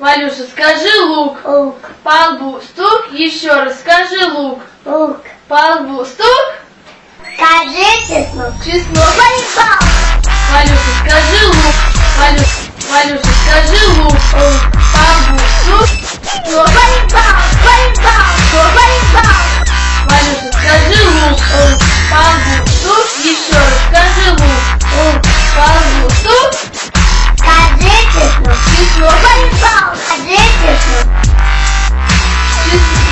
Валюша, скажи лук. Лук. По лбу стук. Еще раз скажи лук. Лук. По лбу стук. Скажи чеснок. Чеснок. Валюша, скажи лук. Валюша, Валюша, скажи лук. лук. Thank you.